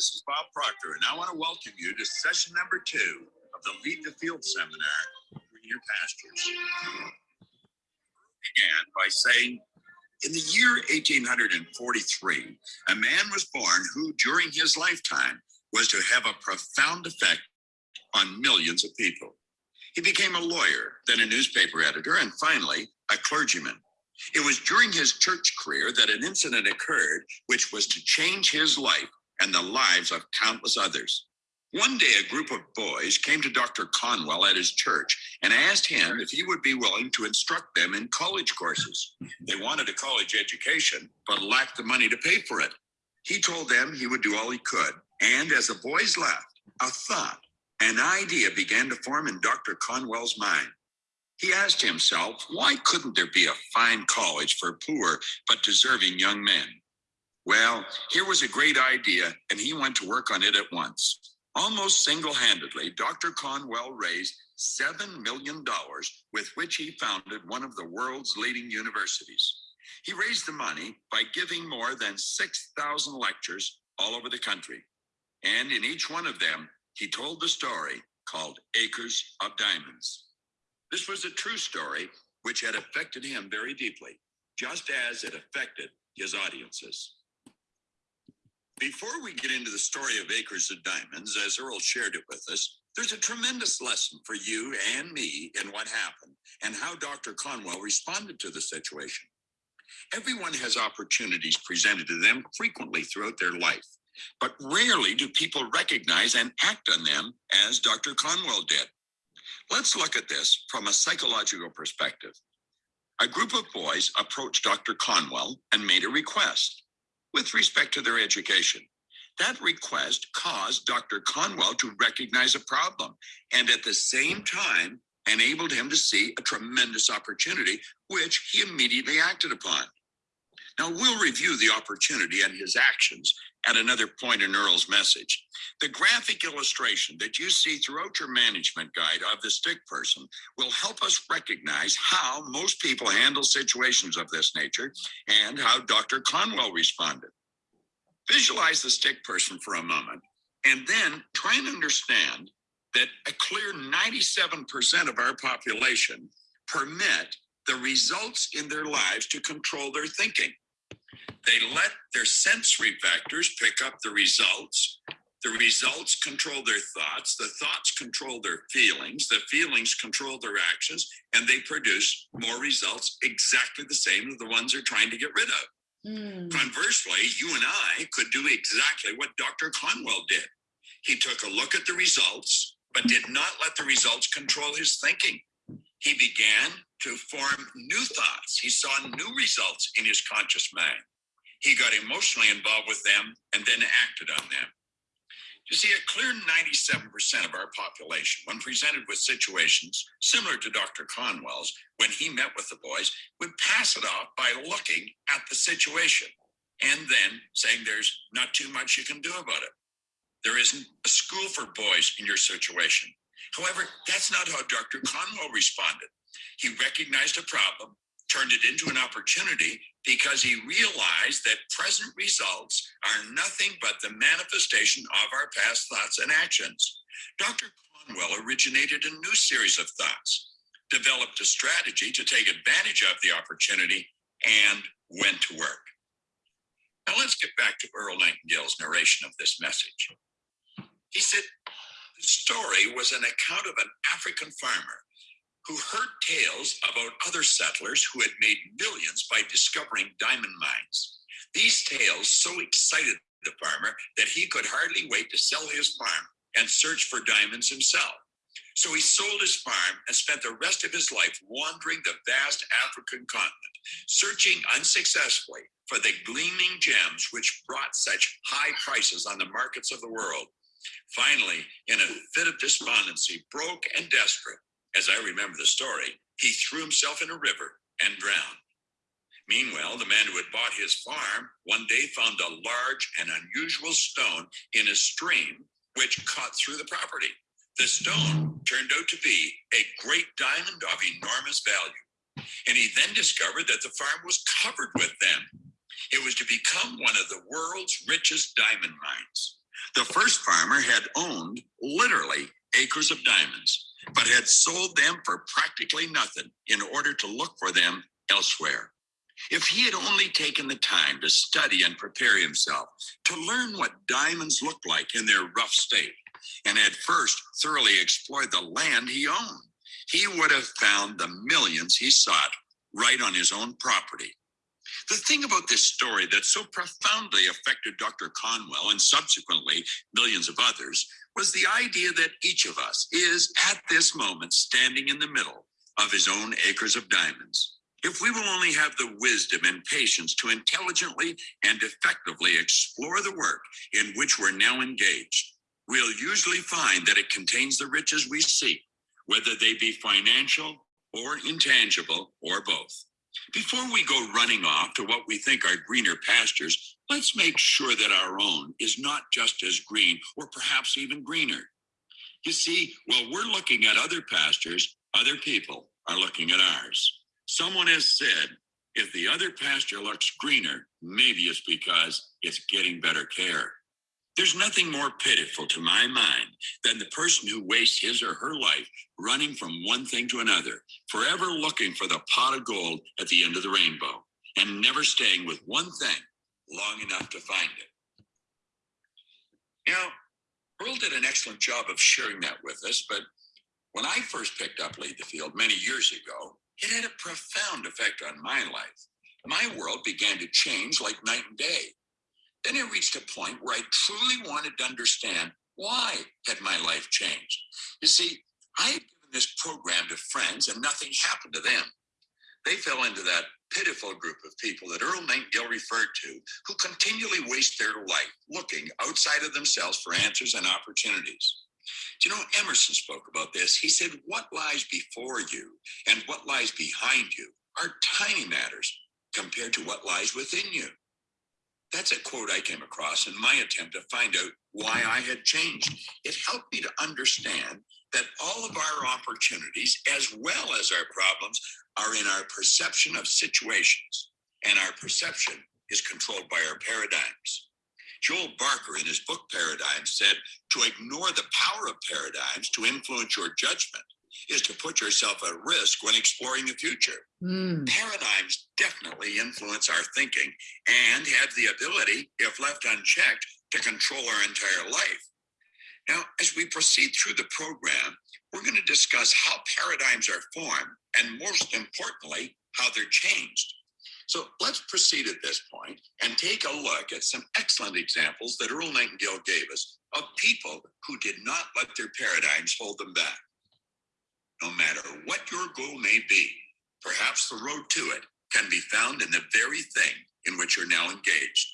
This is Bob Proctor, and I want to welcome you to session number two of the Lead the Field seminar, Greener Pastures. Began by saying, in the year 1843, a man was born who, during his lifetime, was to have a profound effect on millions of people. He became a lawyer, then a newspaper editor, and finally, a clergyman. It was during his church career that an incident occurred which was to change his life and the lives of countless others. One day, a group of boys came to Dr. Conwell at his church and asked him if he would be willing to instruct them in college courses. They wanted a college education, but lacked the money to pay for it. He told them he would do all he could. And as the boys left, a thought, an idea began to form in Dr. Conwell's mind. He asked himself, why couldn't there be a fine college for poor but deserving young men? Well, here was a great idea, and he went to work on it at once. Almost single-handedly, Dr. Conwell raised $7 million with which he founded one of the world's leading universities. He raised the money by giving more than 6,000 lectures all over the country. And in each one of them, he told the story called Acres of Diamonds. This was a true story which had affected him very deeply, just as it affected his audiences. Before we get into the story of Acres of Diamonds, as Earl shared it with us, there's a tremendous lesson for you and me in what happened and how Dr. Conwell responded to the situation. Everyone has opportunities presented to them frequently throughout their life, but rarely do people recognize and act on them as Dr. Conwell did. Let's look at this from a psychological perspective. A group of boys approached Dr. Conwell and made a request with respect to their education. That request caused Dr. Conwell to recognize a problem and at the same time enabled him to see a tremendous opportunity, which he immediately acted upon. Now, we'll review the opportunity and his actions at another point in Earl's message. The graphic illustration that you see throughout your management guide of the stick person will help us recognize how most people handle situations of this nature and how Dr. Conwell responded. Visualize the stick person for a moment and then try and understand that a clear 97% of our population permit the results in their lives to control their thinking. They let their sensory vectors pick up the results. The results control their thoughts. The thoughts control their feelings. The feelings control their actions, and they produce more results exactly the same as the ones they're trying to get rid of. Mm. Conversely, you and I could do exactly what Dr. Conwell did. He took a look at the results, but did not let the results control his thinking. He began to form new thoughts. He saw new results in his conscious mind. He got emotionally involved with them and then acted on them. You see, a clear 97% of our population, when presented with situations similar to Dr. Conwell's, when he met with the boys, would pass it off by looking at the situation and then saying there's not too much you can do about it. There isn't a school for boys in your situation. However, that's not how Dr. Conwell responded. He recognized a problem, turned it into an opportunity because he realized that present results are nothing but the manifestation of our past thoughts and actions. Dr. Conwell originated a new series of thoughts, developed a strategy to take advantage of the opportunity, and went to work. Now let's get back to Earl Nightingale's narration of this message. He said, the story was an account of an African farmer who heard tales about other settlers who had made millions by discovering diamond mines. These tales so excited the farmer that he could hardly wait to sell his farm and search for diamonds himself. So he sold his farm and spent the rest of his life wandering the vast African continent, searching unsuccessfully for the gleaming gems which brought such high prices on the markets of the world. Finally, in a fit of despondency, broke and desperate, as I remember the story, he threw himself in a river and drowned. Meanwhile, the man who had bought his farm one day found a large and unusual stone in a stream which cut through the property. The stone turned out to be a great diamond of enormous value. And he then discovered that the farm was covered with them. It was to become one of the world's richest diamond mines. The first farmer had owned literally acres of diamonds, but had sold them for practically nothing in order to look for them elsewhere. If he had only taken the time to study and prepare himself to learn what diamonds looked like in their rough state, and had first thoroughly explored the land he owned, he would have found the millions he sought right on his own property. The thing about this story that so profoundly affected Dr. Conwell and subsequently millions of others was the idea that each of us is at this moment standing in the middle of his own acres of diamonds. If we will only have the wisdom and patience to intelligently and effectively explore the work in which we're now engaged, we'll usually find that it contains the riches we seek, whether they be financial or intangible or both. Before we go running off to what we think are greener pastures, let's make sure that our own is not just as green or perhaps even greener. You see, while we're looking at other pastures, other people are looking at ours. Someone has said, if the other pasture looks greener, maybe it's because it's getting better care. There's nothing more pitiful to my mind than the person who wastes his or her life running from one thing to another, forever looking for the pot of gold at the end of the rainbow, and never staying with one thing long enough to find it. Now, Earl did an excellent job of sharing that with us, but when I first picked up Lead the Field many years ago, it had a profound effect on my life. My world began to change like night and day. Then I reached a point where I truly wanted to understand why had my life changed. You see, I had given this program to friends and nothing happened to them. They fell into that pitiful group of people that Earl Nightingale referred to who continually waste their life looking outside of themselves for answers and opportunities. Do you know, Emerson spoke about this. He said, What lies before you and what lies behind you are tiny matters compared to what lies within you. That's a quote I came across in my attempt to find out why I had changed. It helped me to understand that all of our opportunities, as well as our problems, are in our perception of situations. And our perception is controlled by our paradigms. Joel Barker, in his book Paradigms, said to ignore the power of paradigms to influence your judgment is to put yourself at risk when exploring the future. Mm. Paradigms definitely influence our thinking and have the ability, if left unchecked, to control our entire life. Now, as we proceed through the program, we're going to discuss how paradigms are formed and, most importantly, how they're changed. So let's proceed at this point and take a look at some excellent examples that Earl Nightingale gave us of people who did not let their paradigms hold them back no matter what your goal may be. Perhaps the road to it can be found in the very thing in which you're now engaged.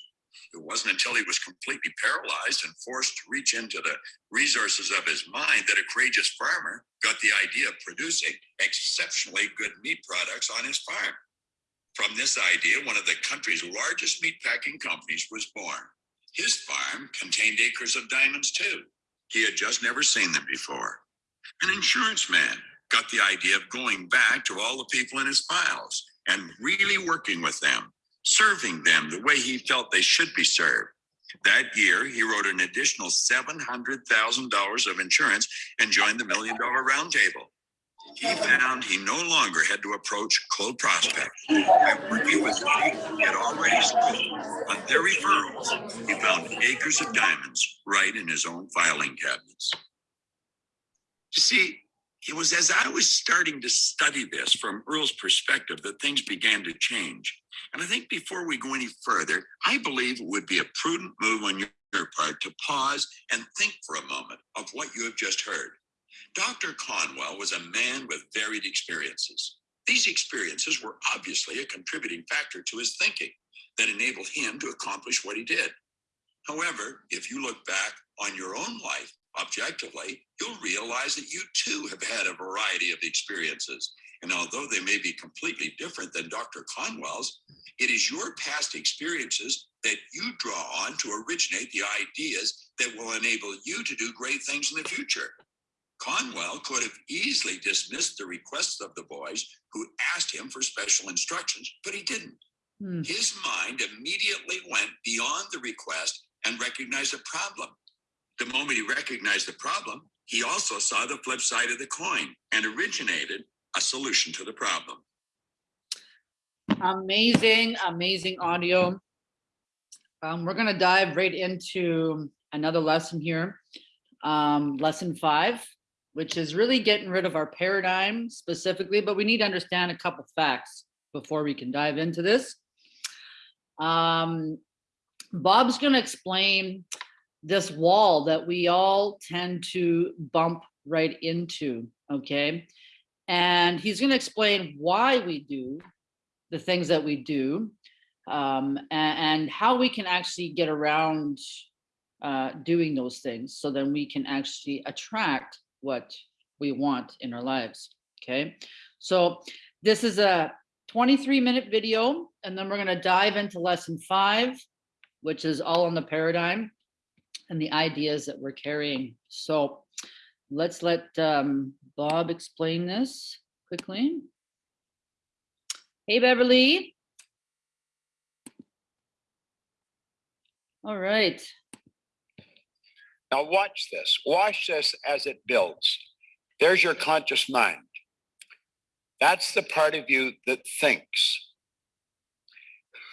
It wasn't until he was completely paralyzed and forced to reach into the resources of his mind that a courageous farmer got the idea of producing exceptionally good meat products on his farm. From this idea, one of the country's largest meatpacking companies was born. His farm contained acres of diamonds too. He had just never seen them before. An insurance man got the idea of going back to all the people in his files and really working with them, serving them the way he felt they should be served. That year, he wrote an additional $700,000 of insurance and joined the Million Dollar Roundtable. He found he no longer had to approach cold prospects. He had already spoken on their referrals, he found acres of diamonds right in his own filing cabinets. You see, it was as I was starting to study this from Earl's perspective that things began to change. And I think before we go any further, I believe it would be a prudent move on your part to pause and think for a moment of what you have just heard. Dr. Conwell was a man with varied experiences. These experiences were obviously a contributing factor to his thinking that enabled him to accomplish what he did. However, if you look back on your own life, objectively, you'll realize that you too have had a variety of experiences. And although they may be completely different than Dr. Conwell's, it is your past experiences that you draw on to originate the ideas that will enable you to do great things in the future. Conwell could have easily dismissed the requests of the boys who asked him for special instructions, but he didn't. Hmm. His mind immediately went beyond the request and recognized a problem The moment he recognized the problem, he also saw the flip side of the coin and originated a solution to the problem. Amazing, amazing audio. Um, we're gonna dive right into another lesson here. Um, lesson five, which is really getting rid of our paradigm specifically, but we need to understand a couple facts before we can dive into this. Um, Bob's gonna explain this wall that we all tend to bump right into, okay? And he's gonna explain why we do the things that we do um, a- and, how we can actually get around uh, doing those things so then we can actually attract what we want in our lives. Okay, so this is a 23 minute video and then we're going to dive into lesson five, which is all on the paradigm and the ideas that we're carrying. So let's let um, Bob explain this quickly. Hey, Beverly. All right. Now watch this. Watch this as it builds. There's your conscious mind. That's the part of you that thinks.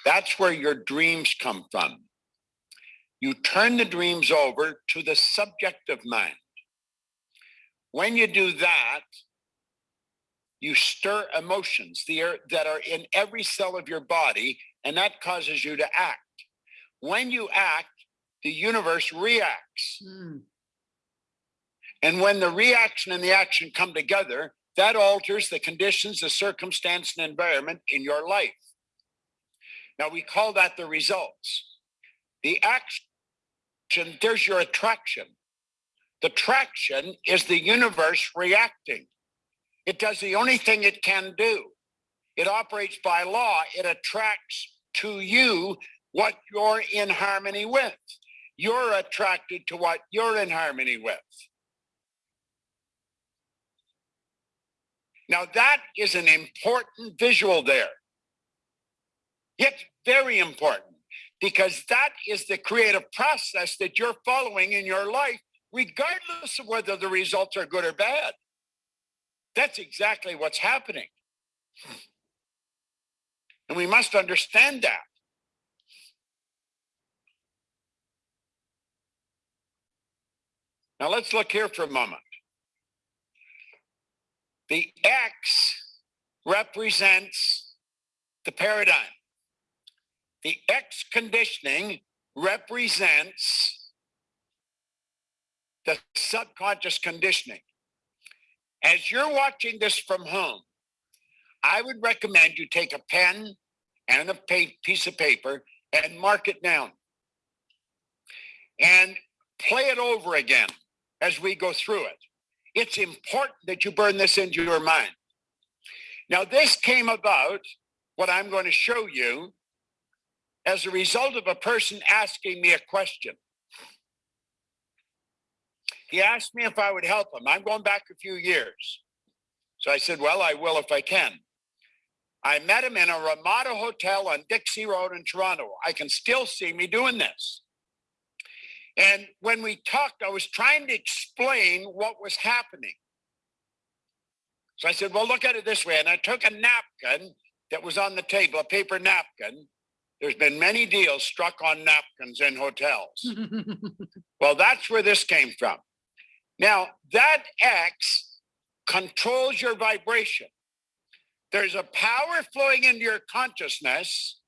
That's where your dreams come from. You turn the dreams over to the subjective mind. When you do that, you stir emotions that are in every cell of your body, and that causes you to act. When you act, the universe reacts. Hmm, And when the reaction and the action come together, that alters the conditions, the circumstance, and environment in your life. Now, we call that the results. The action, there's your attraction. The traction is the universe reacting. It does the only thing it can do. It operates by law. It attracts to you what you're in harmony with. You're attracted to what you're in harmony with. Now, that is an important visual there. It's very important because that is the creative process that you're following in your life, regardless of whether the results are good or bad. That's exactly what's happening. And we must understand that. Now let's look here for a moment. The X represents the paradigm. The X conditioning represents the subconscious conditioning. As you're watching this from home, I would recommend you take a pen and a piece of paper and mark it down and play it over again as we go through it. It's important that you burn this into your mind. Now, this came about, what I'm going to show you, as a result of a person asking me a question. He asked me if I would help him. I'm going back a few years. So I said, Well, I will if I can. I met him in a Ramada Hotel on Dixie Road in Toronto. I can still see me doing this. And when we talked, I was trying to explain what was happening. So I said, Well, look at it this way. And I took a napkin that was on the table, a paper napkin. There's been many deals struck on napkins in hotels. Well, that's where this came from. Now, that X controls your vibration. There's a power flowing into your consciousness,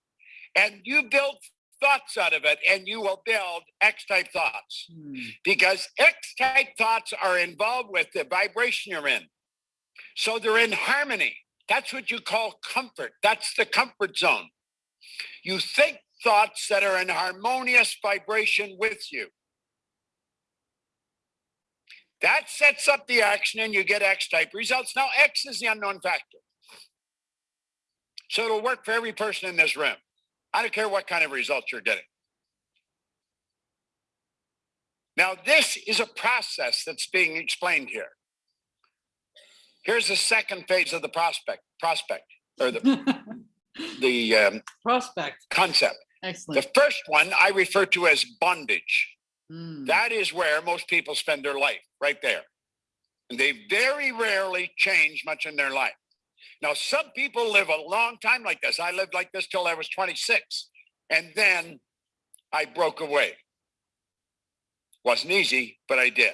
and you build thoughts out of it, and you will build X type thoughts Hmm, because X type thoughts are involved with the vibration you're in. So they're in harmony. That's what you call comfort. That's the comfort zone. You think thoughts that are in harmonious vibration with you. That sets up the action and you get X type results. Now, X is the unknown factor. So it'll work for every person in this room. I don't care what kind of results you're getting. Now, this is a process that's being explained here. Here's the second phase of the prospect, prospect, or the, the um, Prospect, concept. Excellent. The first one I refer to as bondage. Hmm. That is where most people spend their life, right there. And they very rarely change much in their life. Now, some people live a long time like this. I lived like this till I was 26. And then I broke away. Wasn't easy, but I did.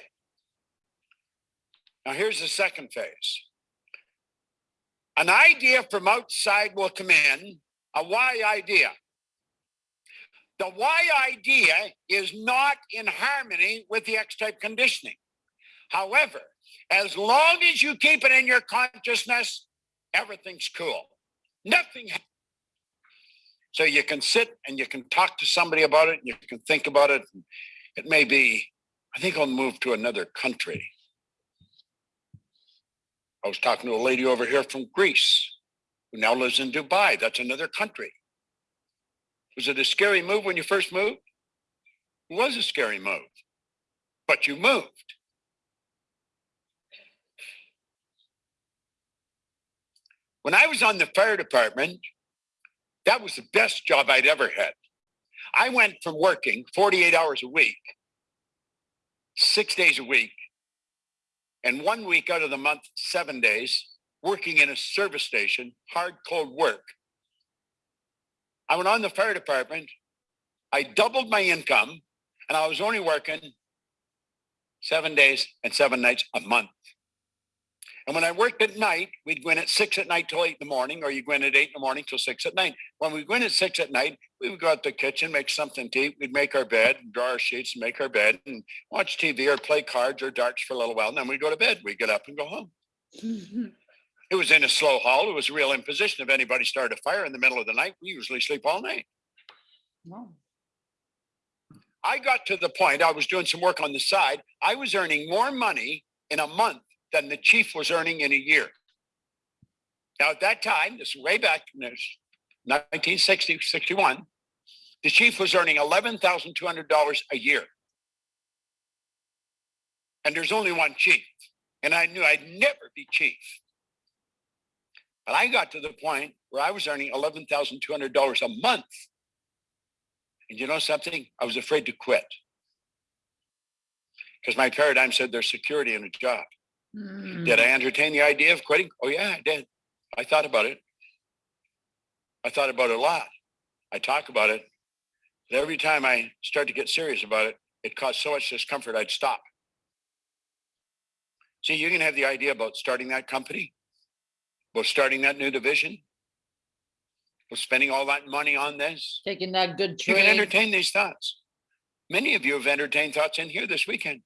Now, here's the second phase. An idea from outside will come in, a why idea. The why idea is not in harmony with the X type conditioning. However, as long as you keep it in your consciousness, everything's cool. Nothing. So you can sit and you can talk to somebody about it and you can think about it. It may be, I think I'll move to another country. I was talking to a lady over here from Greece who now lives in Dubai. That's another country. Was it a scary move when you first moved? It was a scary move, but you moved. When I was on the fire department, that was the best job I'd ever had. I went from working 48 hours a week, six days a week, and one week out of the month, seven days, working in a service station, hard, cold work. I went on the fire department. I doubled my income, and I was only working seven days and seven nights a month. And when I worked at night, we'd go in at six at night till eight in the morning, or you go in at eight in the morning till six at night. When we go in at six at night, we would go out to the kitchen, make something to eat. We'd make our bed, and draw our sheets, and make our bed, and watch TV or play cards or darts for a little while. And then we'd go to bed. We'd get up and go home. Mm-hmm. It was in a slow haul. It was a real imposition. If anybody started a fire in the middle of the night, we usually sleep all night. Wow. I got to the point, I was doing some work on the side. I was earning more money in a month than the chief was earning in a year. Now, at that time, this is way back in this 1960, 61, the chief was earning $11,200 a year. And there's only one chief. And I knew I'd never be chief. But I got to the point where I was earning $11,200 a month. And you know something? I was afraid to quit because my paradigm said there's security in a job. Hmm. Did I entertain the idea of quitting? Oh, yeah, I did. I thought about it. I thought about it a lot. I talk about it. But every time I start to get serious about it, it caused so much discomfort, I'd stop. See, you can have the idea about starting that company, about starting that new division, about spending all that money on this. Taking that good You can entertain these thoughts. Many of you have entertained thoughts in here this weekend.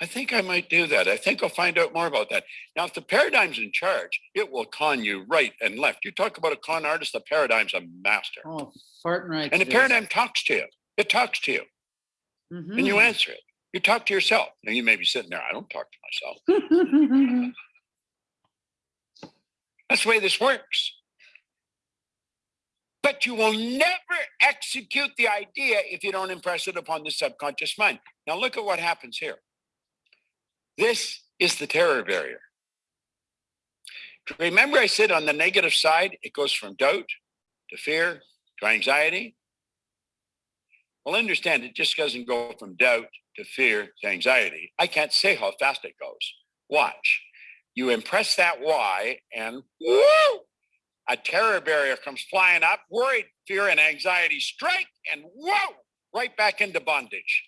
I think I might do that. I think I'll find out more about that. Now, if the paradigm's in charge, it will con you right and left. You talk about a con artist, the paradigm's a master. Oh, right. And the paradigm talks to you. It talks to you and you answer it. You talk to yourself. Now you may be sitting there, I don't talk to myself. That's the way this works. But you will never execute the idea if you don't impress it upon the subconscious mind. Now, look at what happens here. This is the terror barrier. Remember, I said on the negative side, it goes from doubt to fear to anxiety. Well, understand it just doesn't go from doubt to fear to anxiety. I can't say how fast it goes. Watch. You impress that why, and woo, a terror barrier comes flying up, worried, fear, and anxiety strike, and whoa, right back into bondage.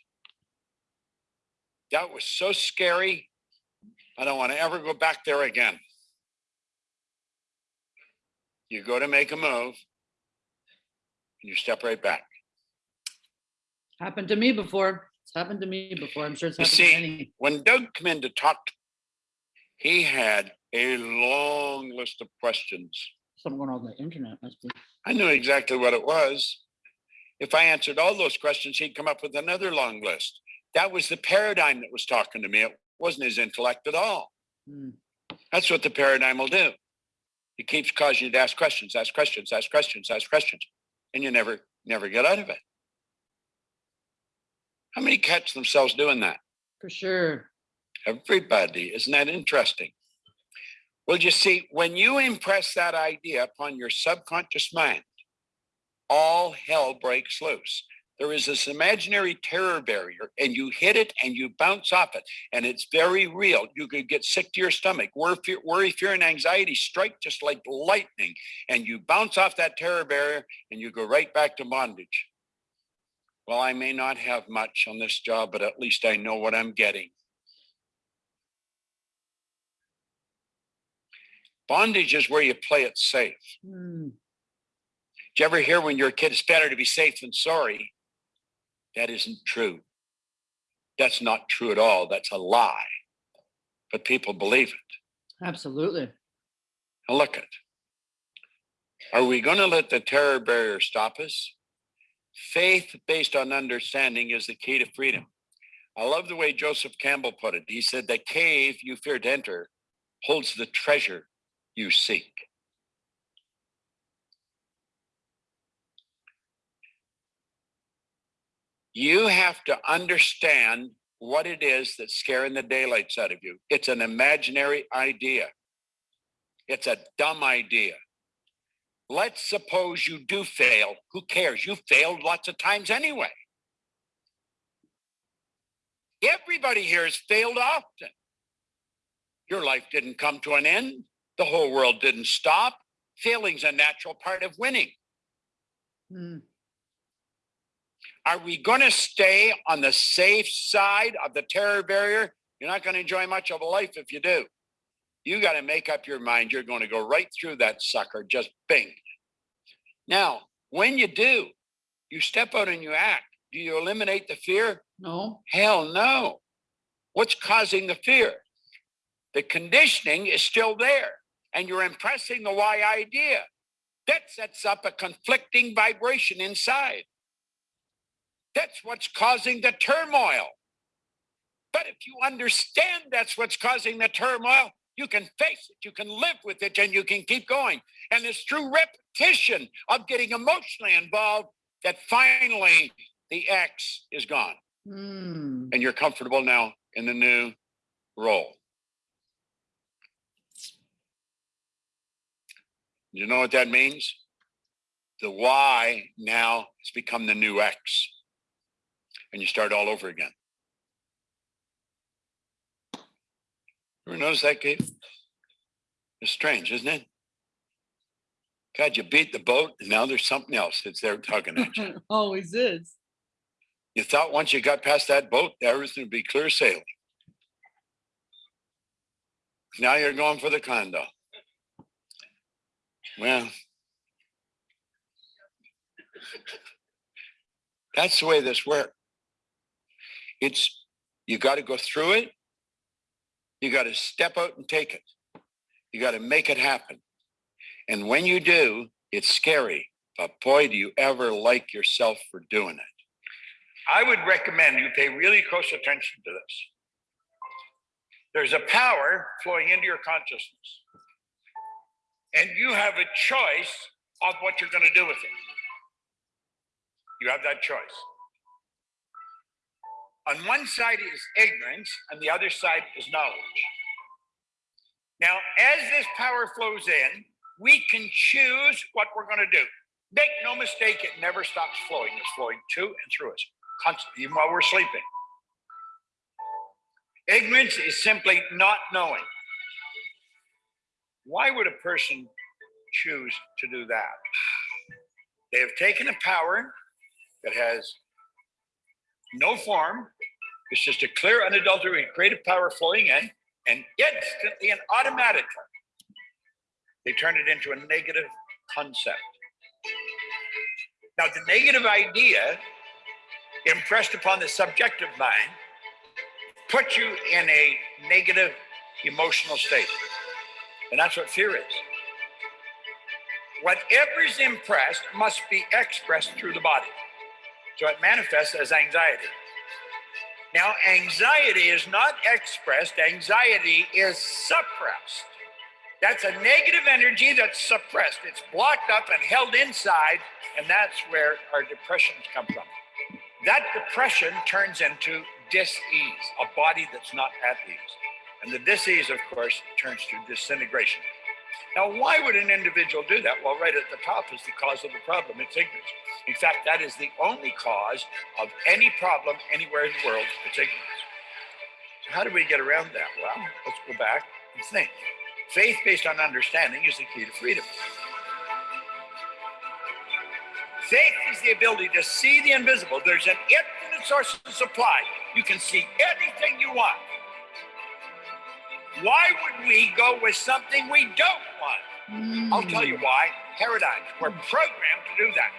That was so scary. I don't want to ever go back there again. You go to make a move, and you step right back. Happened to me before. It's happened to me before. I'm sure it's You happened to see- many. When Doug came in to talk, he had a long list of questions. Someone on the internet must be. I knew exactly what it was. If I answered all those questions, he'd come up with another long list. That was the paradigm that was talking to me. It wasn't his intellect at all. Hmm. That's what the paradigm will do. It keeps causing you to ask questions, ask questions, ask questions, ask questions, and you never, never get out of it. How many catch themselves doing that? For sure. Everybody. Isn't that interesting? Well, you see, when you impress that idea upon your subconscious mind, all hell breaks loose. There is this imaginary terror barrier and you hit it and you bounce off it and it's very real. You could get sick to your stomach worry fear, worry, fear and anxiety strike just like lightning and you bounce off that terror barrier and you go right back to bondage. Well i may not have much on this job but at least i know what i'm getting. Bondage is where you play it safe. Hmm, did you ever hear when you're a kid it's better to be safe than sorry that isn't true. That's not true at all. That's a lie. But people believe it. absolutely. Now look at. Are we going to let the terror barrier stop us? Faith based on understanding is the key to freedom. I love the way Joseph Campbell put it. He said, The cave you fear to enter holds the treasure you seek. You have to understand what it is that's scaring the daylights out of you. It's an imaginary idea. It's a dumb idea. Let's suppose you do fail. Who cares? You failed lots of times anyway. Everybody here has failed often. Your life didn't come to an end. The whole world didn't stop. Failing's a natural part of winning. Hmm, Are we going to stay on the safe side of the terror barrier? You're not going to enjoy much of a life if you do. You got to make up your mind. You're going to go right through that sucker, just bing. Now, when you do, you step out and you act. Do you eliminate the fear? No. Hell no. What's causing the fear? The conditioning is still there, and you're impressing the why idea. That sets up a conflicting vibration inside. That's what's causing the turmoil. But if you understand that's what's causing the turmoil, you can face it, you can live with it, and you can keep going. And it's through repetition of getting emotionally involved that finally the X is gone Hmm, and you're comfortable now in the new role. You know what that means? The Y now has become the new X. And you start all over again. Ever notice that, Kate? It's strange, isn't it? God, you beat the boat, and now there's something else that's there tugging at you. Always is. You thought once you got past that boat, everything would be clear sailing. Now you're going for the condo. Well, that's the way this works. It's you got to go through it. You got to step out and take it. You got to make it happen. And when you do, it's scary. But boy, do you ever like yourself for doing it. I would recommend you pay really close attention to this. There's a power flowing into your consciousness, and you have a choice of what you're going to do with it. You have that choice. On one side is ignorance, and the other side is knowledge. Now, as this power flows in, we can choose what we're going to do. Make no mistake, it never stops flowing. It's flowing to and through us constantly, even while we're sleeping. Ignorance is simply not knowing. Why would a person choose to do that? They have taken a power that has no form, it's just a clear, unadulterated creative power flowing in, and instantly and automatically, they turn it into a negative concept. Now, the negative idea impressed upon the subjective mind put you in a negative emotional state. And that's what fear is. Whatever's impressed must be expressed through the body. So it manifests as anxiety. Now, anxiety is not expressed, anxiety is suppressed. That's a negative energy that's suppressed. It's blocked up and held inside, and that's where our depressions come from. That depression turns into dis-ease, a body that's not at ease. And the dis-ease, of course, turns to disintegration. Now, why would an individual do that? Well, right at the top is the cause of the problem. It's ignorance. In fact, that is the only cause of any problem anywhere in the world. It's ignorance. So how do we get around that? Well, let's go back and think. Faith based on understanding is the key to freedom. Faith is the ability to see the invisible. There's an infinite source of supply. You can see anything you want. Why would we go with something we don't want? I'll tell you hmm. why. Paradigms. We're programmed to do that.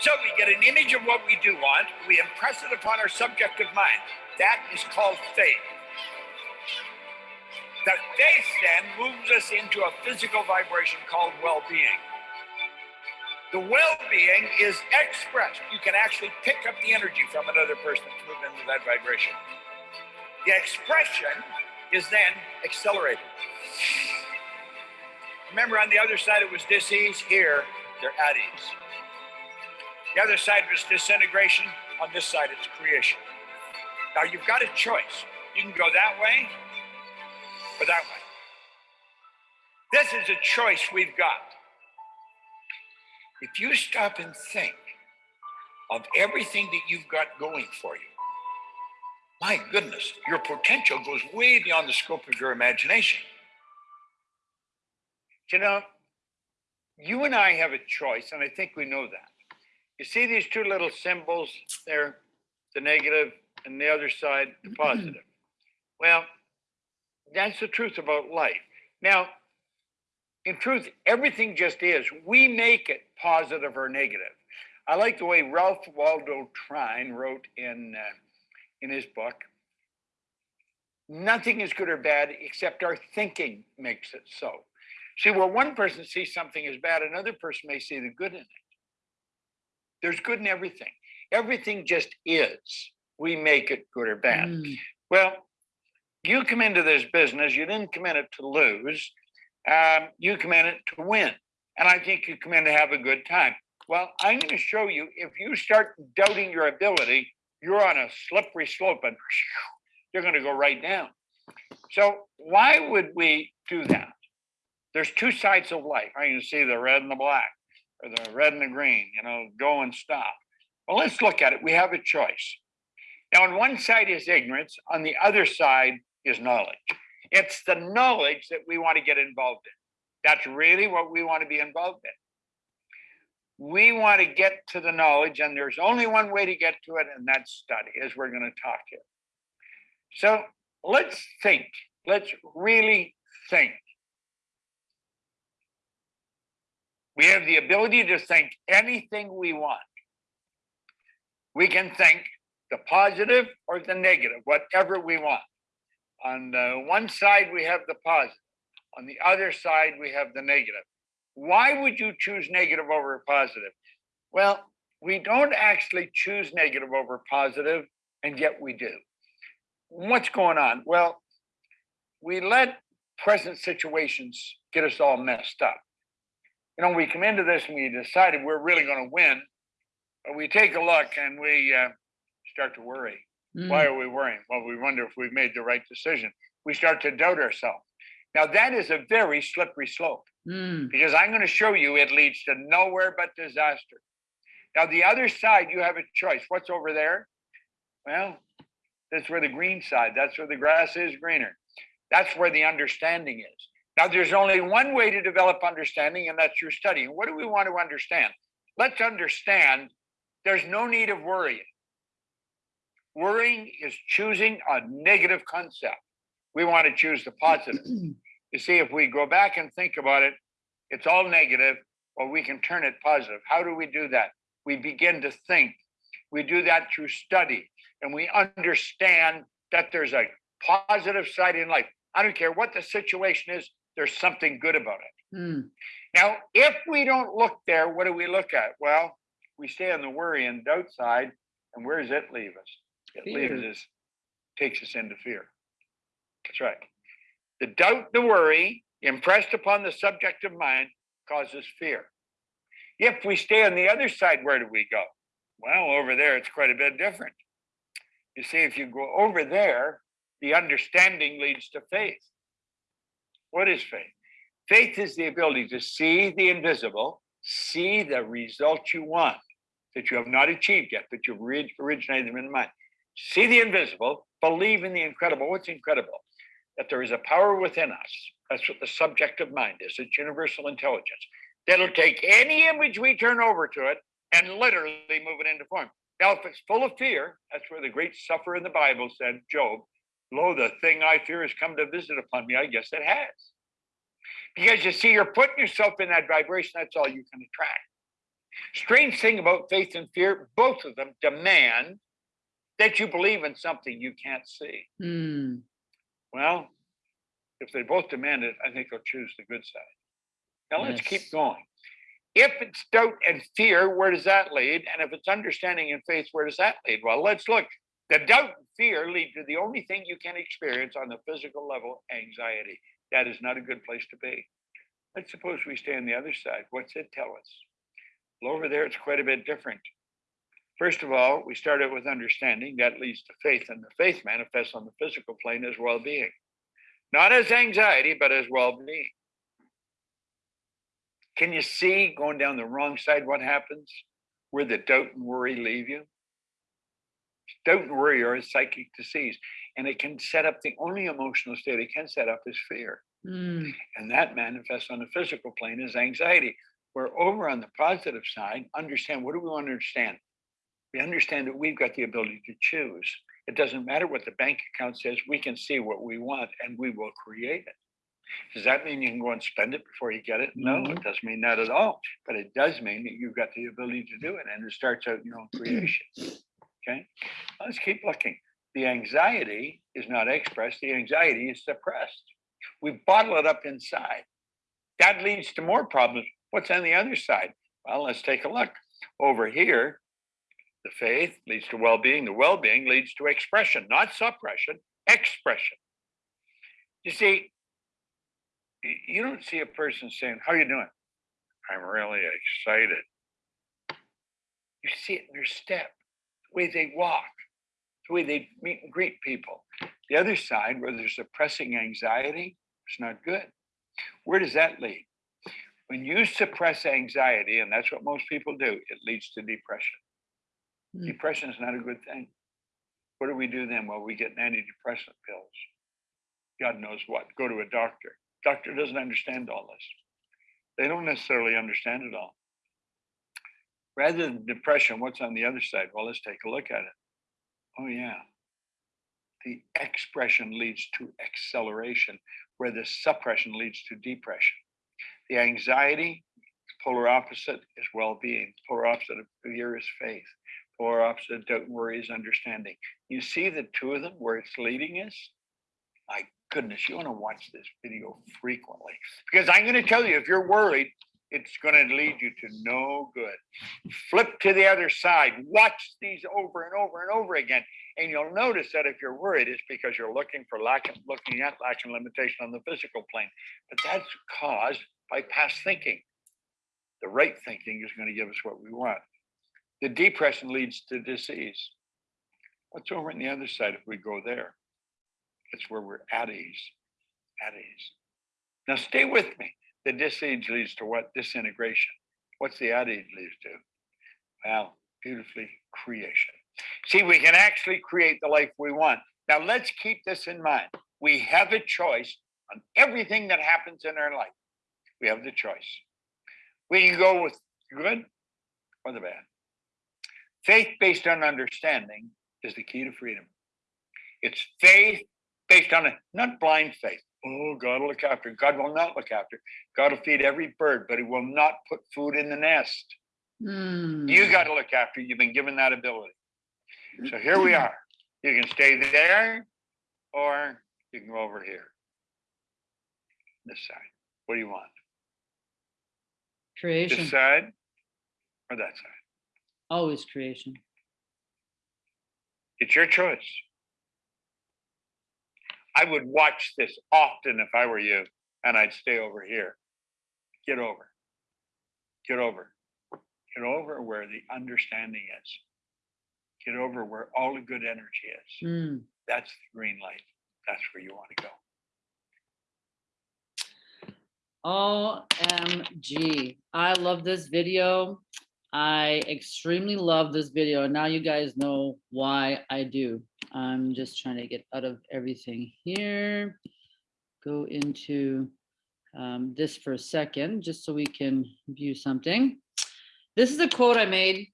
So we get an image of what we do want, we impress it upon our subjective mind. That is called faith. The faith then moves us into a physical vibration called well being. The well being is expressed. You can actually pick up the energy from another person to move into that vibration. The expression is then accelerated. Remember, on the other side it was disease, here they're at ease. The other side was disintegration, on this side it's creation. Now you've got a choice. You can go that way or that way. This is a choice we've got. If you stop and think of everything that you've got going for you, my goodness, your potential goes way beyond the scope of your imagination. You know, you and I have a choice, and I think we know that. You see these two little symbols there, the negative and the other side, the positive. Well, that's the truth about life. Now, in truth, everything just is. We make it positive or negative. I like the way Ralph Waldo Trine wrote in uh, in his book. Nothing is good or bad except our thinking makes it so. See, where one person sees something as bad, another person may see the good in it. There's good in everything. Everything just is. We make it good or bad. Mm. Well, you come into this business, you didn't come in it to lose. Um, you come in it to win. And I think you come in to have a good time. Well, I'm going to show you if you start doubting your ability, you're on a slippery slope and you're going to go right down. So, why would we do that? There's two sides of life. I can see the red and the black, or the red and the green, you know, go and stop. Well, let's look at it. We have a choice. Now, on one side is ignorance, on the other side is knowledge. It's the knowledge that we want to get involved in. That's really what we want to be involved in. We want to get to the knowledge, and there's only one way to get to it, and that's study, as we're going to talk here. So let's think. Let's really think. We have the ability to think anything we want. We can think the positive or the negative, whatever we want. On the one side, we have the positive. On the other side, we have the negative. Why would you choose negative over positive? Well, we don't actually choose negative over positive, and yet we do. What's going on? Well, we let present situations get us all messed up. You know, we come into this and we decided we're really going to win, but we take a look and we uh, start to worry. Mm. Why are we worrying? Well, we wonder if we've made the right decision. We start to doubt ourselves. Now, that is a very slippery slope Mm. because I'm going to show you it leads to nowhere but disaster. Now, the other side, you have a choice. What's over there? Well, that's where the green side, that's where the grass is greener. That's where the understanding is. Now, there's only one way to develop understanding, and that's through studying. What do we want to understand? Let's understand there's no need of worrying. Worrying is choosing a negative concept. We want to choose the positive. You see, if we go back and think about it, it's all negative, or we can turn it positive. How do we do that? We begin to think. We do that through study, and we understand that there's a positive side in life. I don't care what the situation is, there's something good about it. Mm. Now, if we don't look there, what do we look at? Well, we stay on the worry and doubt side, and where does it leave us? It leaves us, takes us into fear. That's right. The doubt, the worry impressed upon the subjective mind causes fear. If we stay on the other side, where do we go? Well, over there, it's quite a bit different. You see, if you go over there, the understanding leads to faith. What is faith? Faith is the ability to see the invisible, see the results you want that you have not achieved yet, but you've orig- originated them in the mind. See the invisible, believe in the incredible. What's incredible? That there is a power within us. That's what the subjective mind is. It's universal intelligence. That'll take any image we turn over to it and literally move it into form. Now, if it's full of fear, that's where the great sufferer in the Bible said, Job, lo, the thing I fear has come to visit upon me. I guess it has. Because you see, you're putting yourself in that vibration, that's all you can attract. Strange thing about faith and fear, both of them demand that you believe in something you can't see. Hmm. Well, if they both demand it, I think they'll choose the good side. Now let's keep going. If it's doubt and fear, where does that lead? And if it's understanding and faith, where does that lead? Well, let's look. The doubt and fear lead to the only thing you can experience on the physical level anxiety. That is not a good place to be. Let's suppose we stay on the other side. What's it tell us? Well, over there, it's quite a bit different. First of all, we start out with understanding that leads to faith, and the faith manifests on the physical plane as well being, not as anxiety, but as well being. Can you see going down the wrong side what happens? Where the doubt and worry leave you? Doubt and worry are a psychic disease, and it can set up the only emotional state it can set up is fear. Hmm. And that manifests on the physical plane as anxiety. We're over on the positive side, understand what do we want to understand? We understand that we've got the ability to choose. It doesn't matter what the bank account says, we can see what we want and we will create it. Does that mean you can go and spend it before you get it? No, No. it doesn't mean that at all. But it does mean that you've got the ability to do it and it starts out in your own creation. Okay, let's keep looking. The anxiety is not expressed, the anxiety is suppressed. We bottle it up inside. That leads to more problems. What's on the other side? Well, let's take a look. Over here, the faith leads to well being, the well being leads to expression, not suppression, expression. You see, you don't see a person saying, How are you doing? I'm really excited. You see it in their step, the way they walk, the way they meet and greet people. The other side, where there's suppressing anxiety, it's not good. Where does that lead? When you suppress anxiety, and that's what most people do, it leads to depression. Hmm. Depression is not a good thing. What do we do then? Well, we get antidepressant pills. God knows what. Go to a doctor. Doctor doesn't understand all this. They don't necessarily understand it all. Rather than depression, what's on the other side? Well, let's take a look at it. Oh, yeah. The expression leads to acceleration, where the suppression leads to depression. The anxiety, polar opposite is well being, polar opposite of fear is faith, polar opposite and worry is understanding. You see the two of them where it's leading us? My goodness, you want to watch this video frequently because I'm going to tell you if you're worried, it's going to lead you to no good. Flip to the other side, watch these over and over and over again. And you'll notice that if you're worried, it's because you're looking for lack, of looking at lack and limitation on the physical plane. But that's caused by past thinking. The right thinking is going to give us what we want. The depression leads to disease. What's over on the other side if we go there? It's where we're at ease, at ease. Now stay with me. The disease leads to what? Disintegration. What's the at ease leads to? Well, beautifully creation. See, we can actually create the life we want. Now let's keep this in mind. We have a choice on everything that happens in our life. We have the choice. We can go with good or the bad. Faith based on understanding is the key to freedom. It's faith based on a not blind faith. Oh, God will look after. God will not look after. God will feed every bird, but He will not put food in the nest. Hmm. You got to look after. You've been given that ability. So here we are. You can stay there, or you can go over here. This side. What do you want? creation. This side or that side? Always creation. It's your choice. I would watch this often if I were you, and I'd stay over here. Get over. Get over. Get over where the understanding is. Get over where all the good energy is. Hmm. That's the green light. That's where you want to go. OMG. I love this video. I extremely love this video. And now you guys know why I do. I'm just trying to get out of everything here. Go into um, this for a second, just so we can view something. This is a quote I made.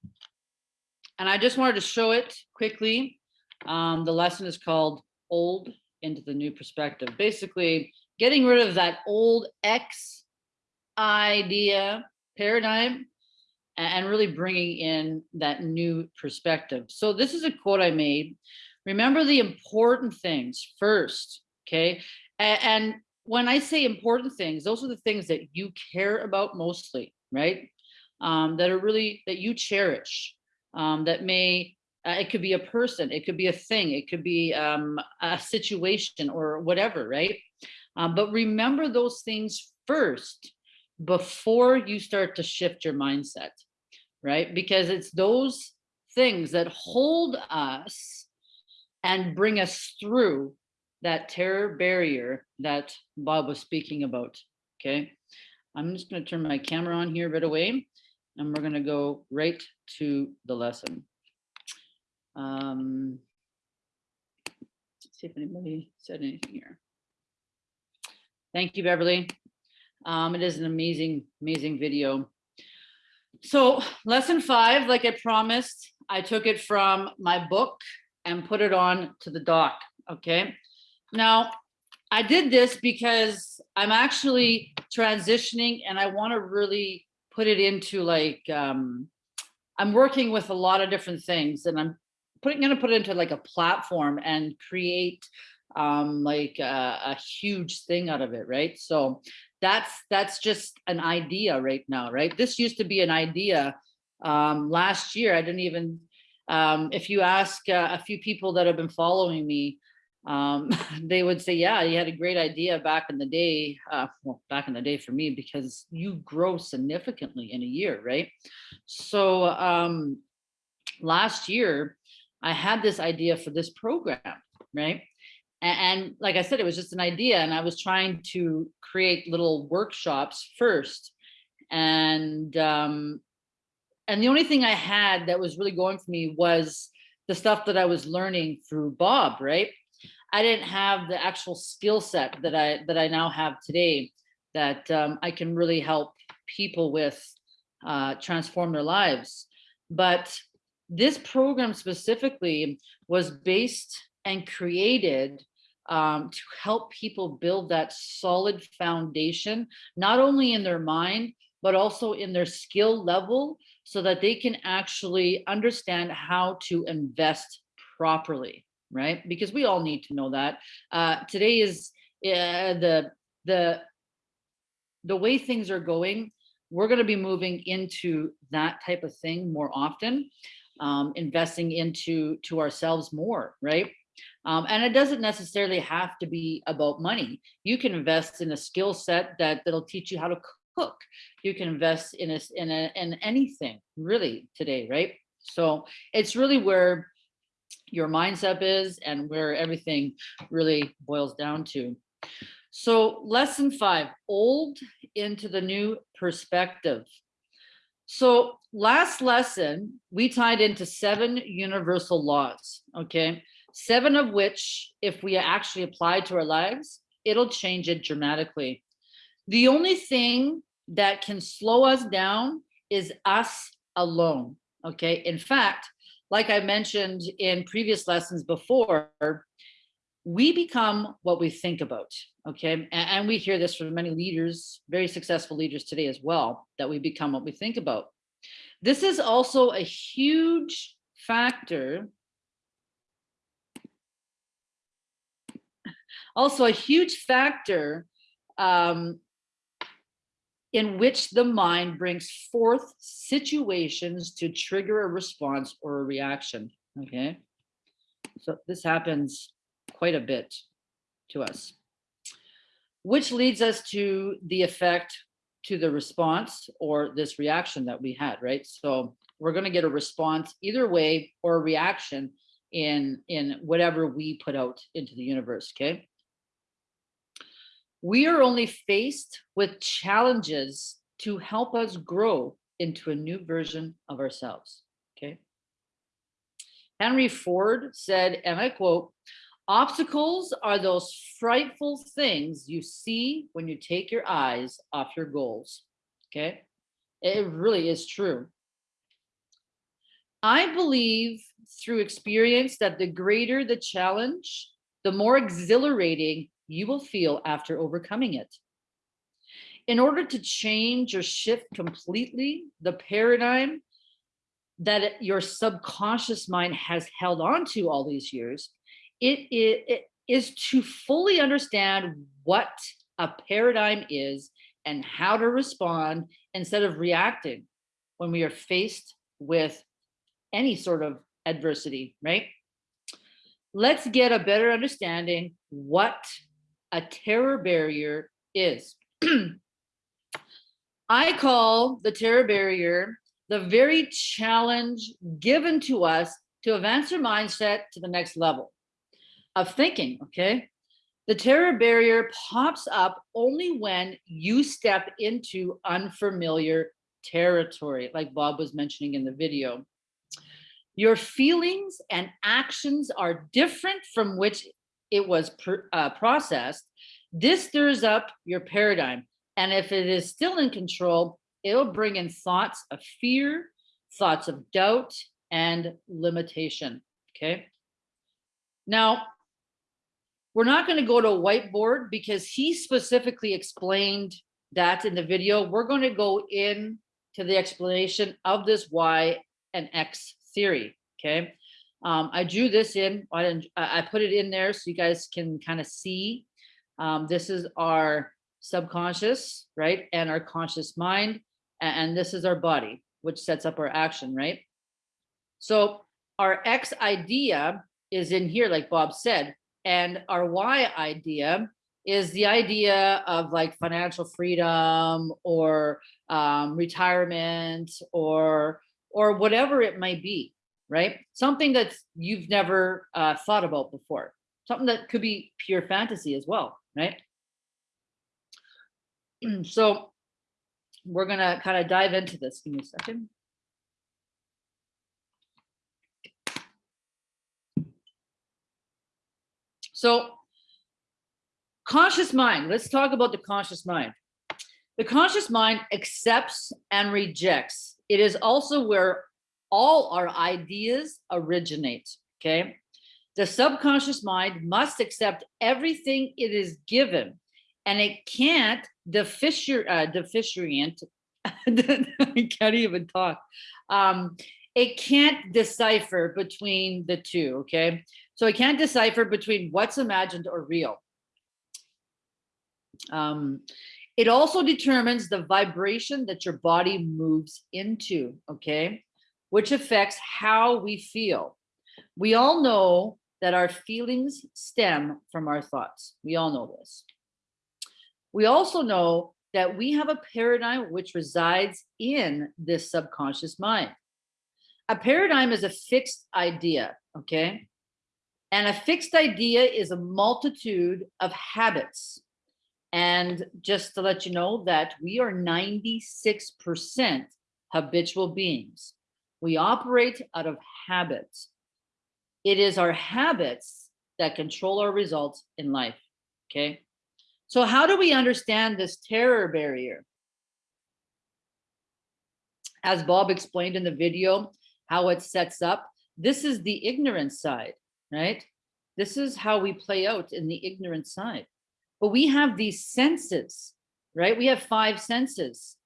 And I just wanted to show it quickly. Um, the lesson is called Old into the New Perspective. Basically, getting rid of that old X idea paradigm and really bringing in that new perspective. So this is a quote I made. Remember the important things first, okay? And when I say important things, those are the things that you care about mostly, right? Um, that are really, that you cherish, um, that may, uh, it could be a person, it could be a thing, it could be um, a situation or whatever, right? Um, but remember those things first before you start to shift your mindset, right? Because it's those things that hold us and bring us through that terror barrier that Bob was speaking about. Okay. I'm just going to turn my camera on here right away and we're going to go right to the lesson. Um, see if anybody said anything here. Thank you, Beverly. Um, it is an amazing, amazing video. So lesson five, like I promised, I took it from my book and put it on to the doc, okay? Now, I did this because I'm actually transitioning and I want to really put it into like, um, I'm working with a lot of different things and I'm putting, gonna put it into like a platform and create um, like a, a huge thing out of it, right? So that's that's just an idea right now, right? This used to be an idea um, last year. I didn't even, um, if you ask uh, a few people that have been following me, um, they would say, yeah, you had a great idea back in the day, uh, well, back in the day for me, because you grow significantly in a year, right? So um, last year, I had this idea for this program, right? A- And, like I said, it was just an idea and I was trying to create little workshops first. And, um, and the only thing I had that was really going for me was the stuff that I was learning through Bob, right? I didn't have the actual skill set that I, that I now have today that um, I can really help people with uh, transform their lives. But this program specifically was based and created um, to help people build that solid foundation, not only in their mind, but also in their skill level so that they can actually understand how to invest properly, right? Because we all need to know that. Uh, today is uh, the, the, the way things are going, we're going to be moving into that type of thing more often, um, investing into to ourselves more, right? Um, and it doesn't necessarily have to be about money. You can invest in a skill set that that'll teach you how to cook. You can invest in a, in a, in anything really today, right? So it's really where your mindset is and where everything really boils down to. So lesson five, old into the new perspective. So last lesson, we tied into seven universal laws, okay? Seven of which, if we actually apply to our lives, it'll change it dramatically. The only thing that can slow us down is us alone, okay? In fact, like I mentioned in previous lessons before, we become what we think about, okay? And, we hear this from many leaders, very successful leaders today as well, that we become what we think about. This is also a huge factor also a huge factor um, in which the mind brings forth situations to trigger a response or a reaction. Okay, so this happens quite a bit to us, which leads us to the effect to the response or this reaction that we had, right? So we're going to get a response either way or a reaction in in whatever we put out into the universe okay We are only faced with challenges to help us grow into a new version of ourselves. Okay. Henry Ford said, and I quote, obstacles are those frightful things you see when you take your eyes off your goals. Okay. It really is true. I believe through experience that the greater the challenge, the more exhilarating you will feel after overcoming it. In order to change or shift completely the paradigm that your subconscious mind has held on to all these years, it, it, it is to fully understand what a paradigm is and how to respond instead of reacting when we are faced with any sort of adversity, right? Let's get a better understanding what a terror barrier is. I call the terror barrier the very challenge given to us to advance our mindset to the next level of thinking, okay? The terror barrier pops up only when you step into unfamiliar territory, like Bob was mentioning in the video. Your feelings and actions are different from which it was uh, processed. This stirs up your paradigm. And if it is still in control, it'll bring in thoughts of fear, thoughts of doubt, and limitation, okay? Now, we're not gonna go to a whiteboard because he specifically explained that in the video. We're gonna go in to the explanation of this Y and X theory, okay? Um, I drew this in, I, didn't, I put it in there so you guys can kind of see. Um, this is our subconscious, right? And our conscious mind. And this is our body, which sets up our action, right? So our X idea is in here, like Bob said, and our Y idea is the idea of like financial freedom or um, retirement or or whatever it might be, right? Something that you've never uh, thought about before, something that could be pure fantasy as well, right? so we're gonna kind of dive into this. Give me a second. So conscious mind, let's talk about the conscious mind. The conscious mind accepts and rejects. It is also where all our ideas originate, okay? The subconscious mind must accept everything it is given and it can't deficient, uh, deficient, I can't even talk. Um, it can't decipher between the two, okay? So it can't decipher between what's imagined or real. Um, it also determines the vibration that your body moves into, okay? Which affects how we feel. We all know that our feelings stem from our thoughts. We all know this. We also know that we have a paradigm which resides in this subconscious mind. A paradigm is a fixed idea, okay? And a fixed idea is a multitude of habits. And just to let you know that we are 96% habitual beings. We operate out of habits. It is our habits that control our results in life, okay? So how do we understand this terror barrier? As Bob explained in the video, how it sets up, this is the ignorant side, right? This is how we play out in the ignorant side. But we have these senses, right? We have five senses.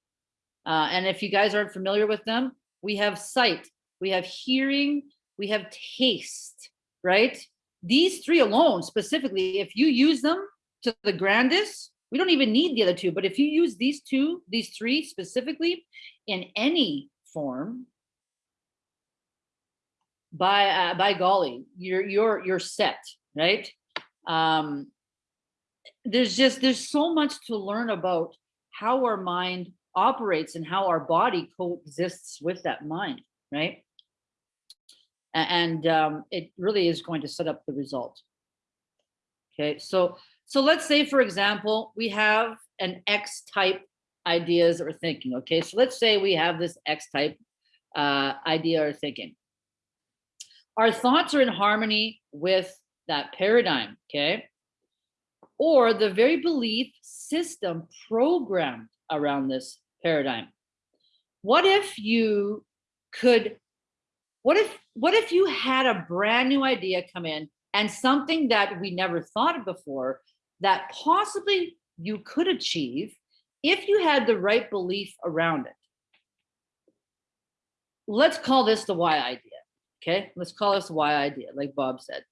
Uh, and if you guys aren't familiar with them, we have sight, we have hearing, we have taste, right? These three alone specifically, if you use them, to the grandest, we don't even need the other two. But if you use these two, these three specifically in any form, by uh, by golly, you're you're you're set, right? Um, there's just there's so much to learn about how our mind operates and how our body coexists with that mind, right? And um, it really is going to set up the result. Okay, so So let's say, for example, we have an X type ideas or thinking. Okay, so let's say we have this X type uh, idea or thinking. Our thoughts are in harmony with that paradigm. Okay, or the very belief system programmed around this paradigm. What if you could, what if, what if you had a brand new idea come in and something that we never thought of before that possibly you could achieve if you had the right belief around it. Let's call this the Y idea. Okay, let's call this the Y idea, like Bob said.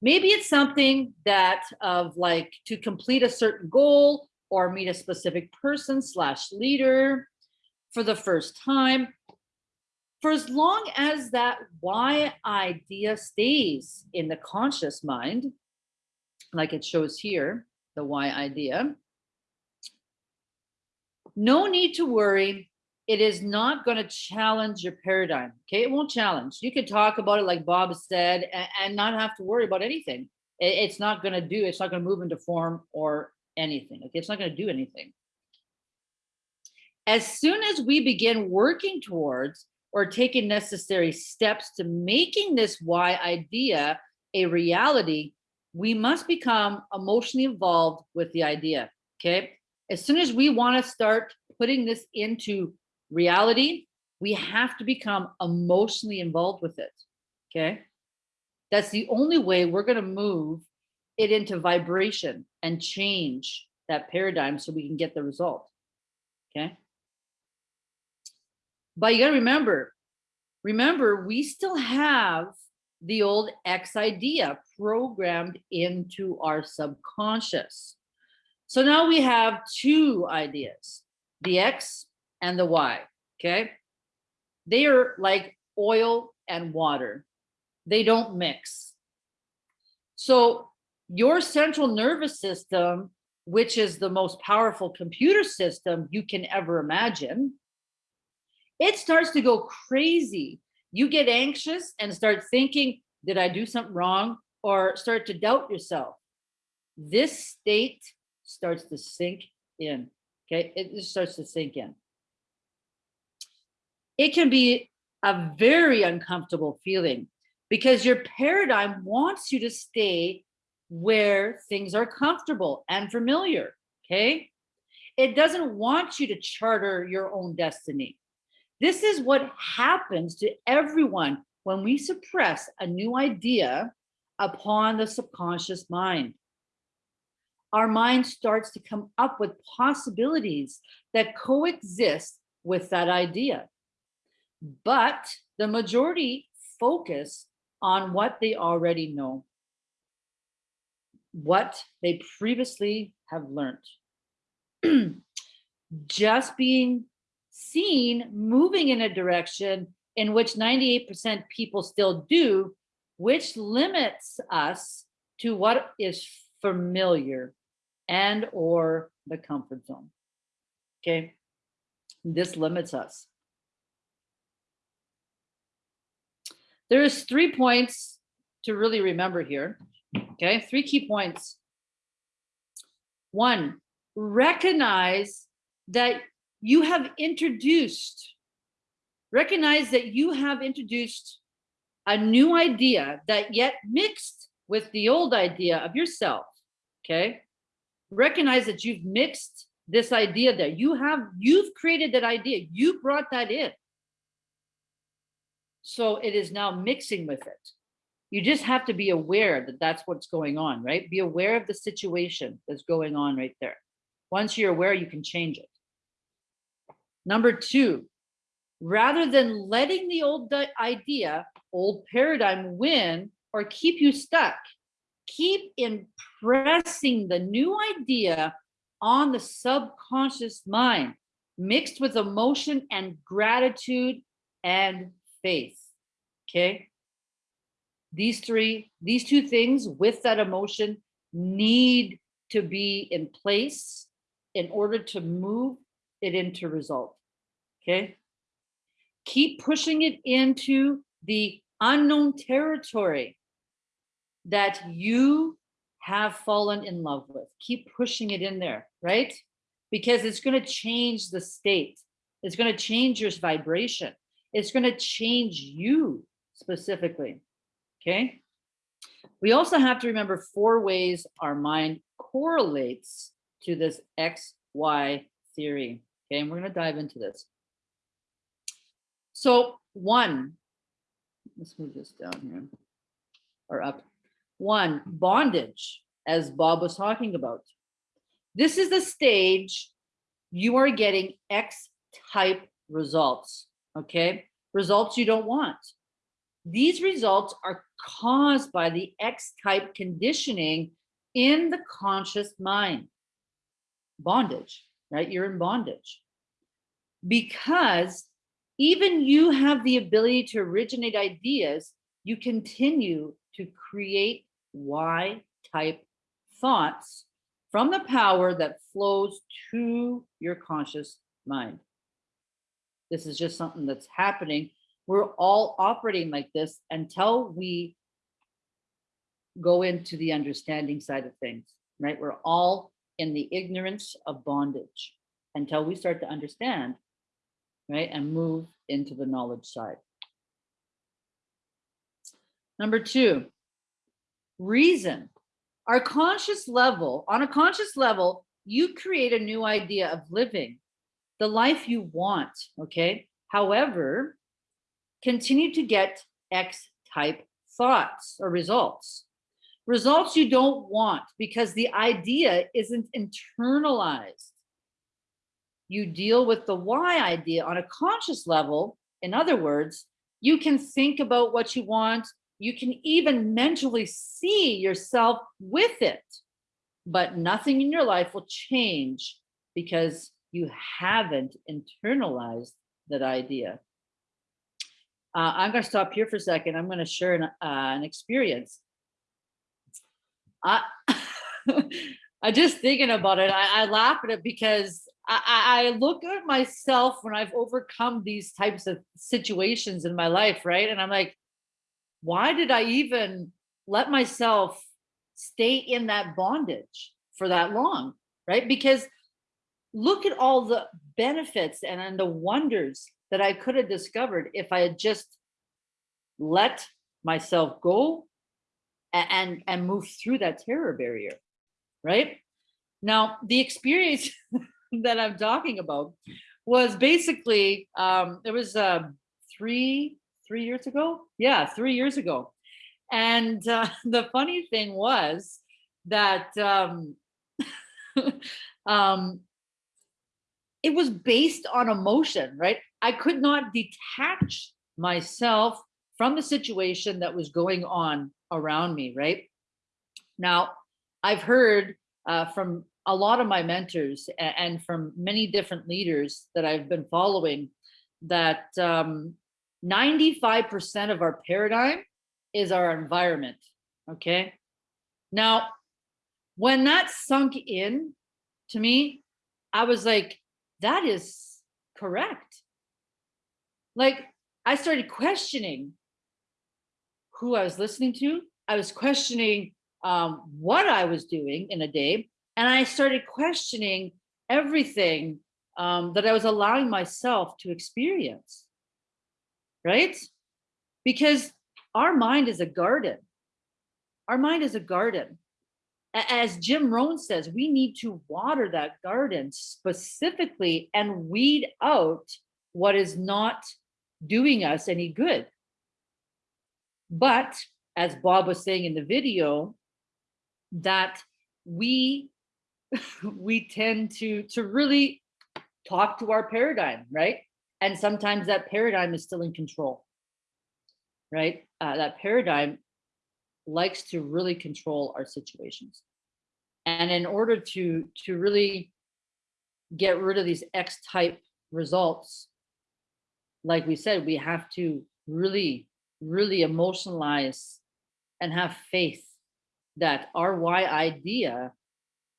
Maybe it's something that of like to complete a certain goal or meet a specific person slash leader for the first time. For as long as that Y idea stays in the conscious mind, like it shows here, the Y idea, no need to worry. It is not going to challenge your paradigm. Okay, it won't challenge. You can talk about it like Bob said and, and not have to worry about anything. It, it's not going to do, it's not going to move into form or anything. Okay, it's not going to do anything. As soon as we begin working towards or taking necessary steps to making this Y idea a reality, we must become emotionally involved with the idea. Okay. As soon as we want to start putting this into reality, we have to become emotionally involved with it. Okay. That's the only way we're going to move it into vibration and change that paradigm so we can get the result. Okay. But you got to remember, remember, we still have the old X idea programmed into our subconscious. So now we have two ideas, the X and the Y, okay? They are like oil and water. They don't mix. So your central nervous system, which is the most powerful computer system you can ever imagine, it starts to go crazy. You get anxious and start thinking, did I do something wrong? Or start to doubt yourself. This state starts to sink in. Okay, it just starts to sink in. It can be a very uncomfortable feeling because your paradigm wants you to stay where things are comfortable and familiar. Okay, it doesn't want you to charter your own destiny. This is what happens to everyone when we suppress a new idea upon the subconscious mind our mind starts to come up with possibilities that coexist with that idea. But the majority focus on what they already know, what they previously have learned. Just being seen moving in a direction in which 98% people still do, which limits us to what is familiar and or the comfort zone. Okay, this limits us. There's three points to really remember here. Okay, three key points. One, recognize that you have introduced, recognize that you have introduced a new idea that yet mixed with the old idea of yourself. Okay, recognize that you've mixed this idea that you have, you've created that idea, you brought that in. So it is now mixing with it. You just have to be aware that that's what's going on, right? Be aware of the situation that's going on right there. Once you're aware, you can change it. Number two, rather than letting the old idea, old paradigm win or keep you stuck, keep impressing the new idea on the subconscious mind, mixed with emotion and gratitude and faith. Okay. These three, these two things with that emotion need to be in place in order to move it into result. Okay. Keep pushing it into the unknown territory that you have fallen in love with. Keep pushing it in there, right? Because it's going to change the state. It's going to change your vibration. It's going to change you specifically. Okay. We also have to remember four ways our mind correlates to this XY theory. Okay. And we're going to dive into this. So, one, let's move this down here or up. One, bondage, as Bob was talking about. This is the stage you are getting X type results, okay? Results you don't want. These results are caused by the X type conditioning in the conscious mind. Bondage, right? You're in bondage. Because even you have the ability to originate ideas, you continue to create Y type thoughts from the power that flows to your conscious mind. This is just something that's happening. We're all operating like this until we go into the understanding side of things, right? We're all in the ignorance of bondage until we start to understand, right? And move into the knowledge side. Number two, reason. Our conscious level, on a conscious level, you create a new idea of living, the life you want, okay? However, continue to get X type thoughts or results. Results you don't want because the idea isn't internalized. You deal with the Y idea on a conscious level. In other words, you can think about what you want, you can even mentally see yourself with it, but nothing in your life will change because you haven't internalized that idea. Uh, I'm going to stop here for a second. I'm going to share an, uh, an experience. I, I just thinking about it, I, I laugh at it because I, I look at myself when I've overcome these types of situations in my life, right? And I'm like, why did I even let myself stay in that bondage for that long, right? Because look at all the benefits and, and the wonders that I could have discovered if I had just let myself go and, and, move through that terror barrier, right? Now, the experience that I'm talking about was basically, um, it was uh, three, three years ago. Yeah, three years ago. And uh, the funny thing was that um, um, it was based on emotion, right? I could not detach myself from the situation that was going on around me, right? Now, I've heard uh, from a lot of my mentors and from many different leaders that I've been following that um, 95% of our paradigm is our environment. Okay. Now, when that sunk in to me, I was like, that is correct. Like, I started questioning who I was listening to. I was questioning um, what I was doing in a day. And I started questioning everything um, that I was allowing myself to experience right? Because our mind is a garden. Our mind is a garden. As Jim Rohn says, we need to water that garden specifically and weed out what is not doing us any good. But as Bob was saying in the video, that we we tend to to really talk to our paradigm, right? and sometimes that paradigm is still in control right uh, that paradigm likes to really control our situations. And in order to to really get rid of these x type results like we said we have to really really emotionalize and have faith that our y idea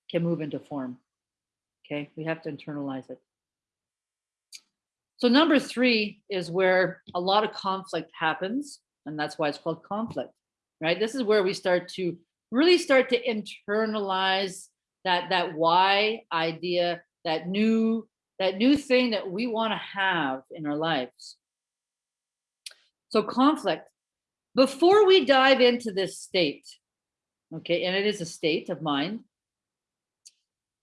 can move into form. Okay we have to internalize it. So number three is where a lot of conflict happens, and that's why it's called conflict, right? This is where we start to really start to internalize that that Y idea, that new that new thing that we want to have in our lives. So conflict. Before we dive into this state, okay, and it is a state of mind,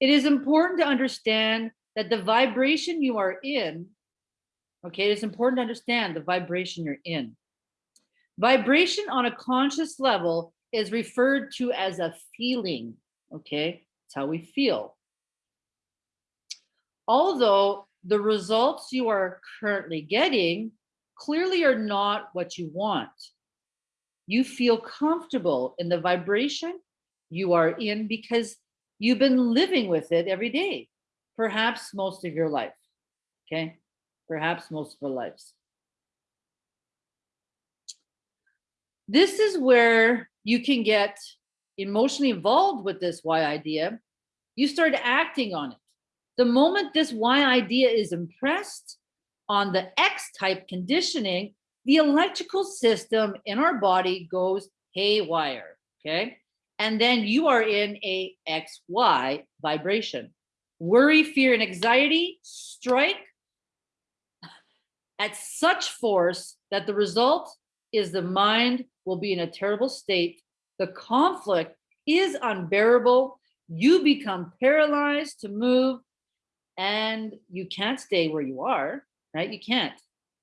it is important to understand that the vibration you are in, okay, it's important to understand the vibration you're in. Vibration on a conscious level is referred to as a feeling, okay? It's how we feel. Although the results you are currently getting clearly are not what you want. You feel comfortable in the vibration you are in because you've been living with it every day, perhaps most of your life, okay? Perhaps most of our lives. This is where you can get emotionally involved with this Y idea. You start acting on it. The moment this Y idea is impressed on the X type conditioning, the electrical system in our body goes haywire, okay? And then you are in a XY vibration. Worry, fear, and anxiety strike at such force that the result is the mind will be in a terrible state. The conflict is unbearable. You become paralyzed to move and you can't stay where you are, right? You can't.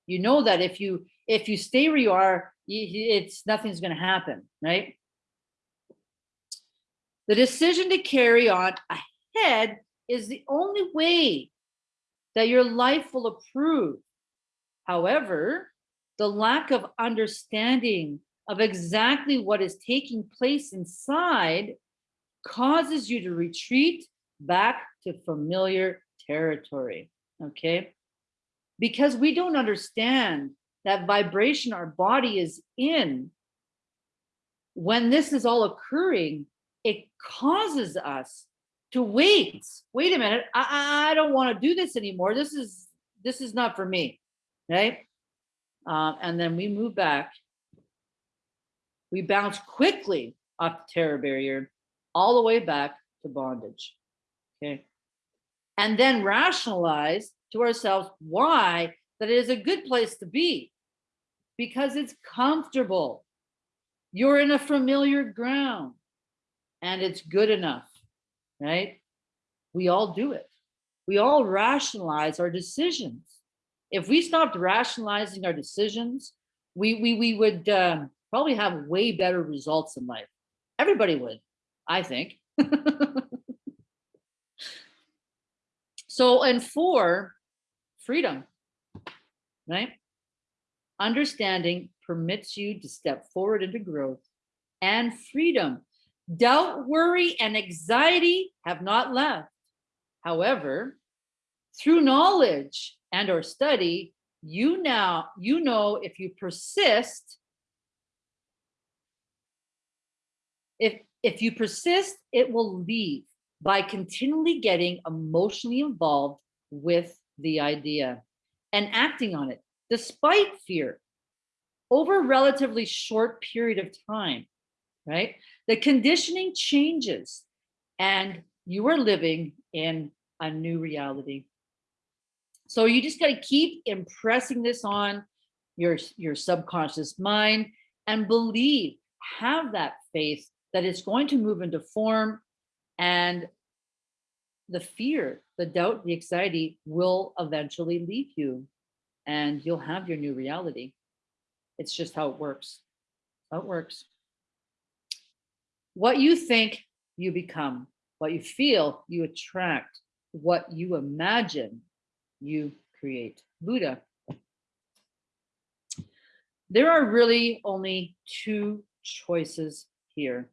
You know that if you if you stay where you are, it's nothing's going to happen, right? The decision to carry on ahead is the only way that your life will improve. However, the lack of understanding of exactly what is taking place inside causes you to retreat back to familiar territory, okay? Because we don't understand that vibration our body is in, when this is all occurring, it causes us to wait. Wait a minute, I, I don't want to do this anymore. This is this is not for me, right? Um, and then we move back. We bounce quickly off the terror barrier, all the way back to bondage. Okay. And then rationalize to ourselves why that it is a good place to be because it's comfortable. You're in a familiar ground and it's good enough, right? We all do it. We all rationalize our decisions. If we stopped rationalizing our decisions, we we we would um, probably have way better results in life. Everybody would, I think. so, and four, freedom, right? Understanding permits you to step forward into growth and freedom. Doubt, worry, and anxiety have not left. However, through knowledge and or study, you now you know if you persist if if you persist it will leave by continually getting emotionally involved with the idea and acting on it despite fear over a relatively short period of time right? The conditioning changes and you are living in a new reality so you just got to keep impressing this on your your subconscious mind and believe have that faith that it's going to move into form and the fear the doubt the anxiety will eventually leave you and you'll have your new reality. It's just how it works. How it works. What you think you become what you feel you attract what you imagine you create. Buddha. There are really only two choices here.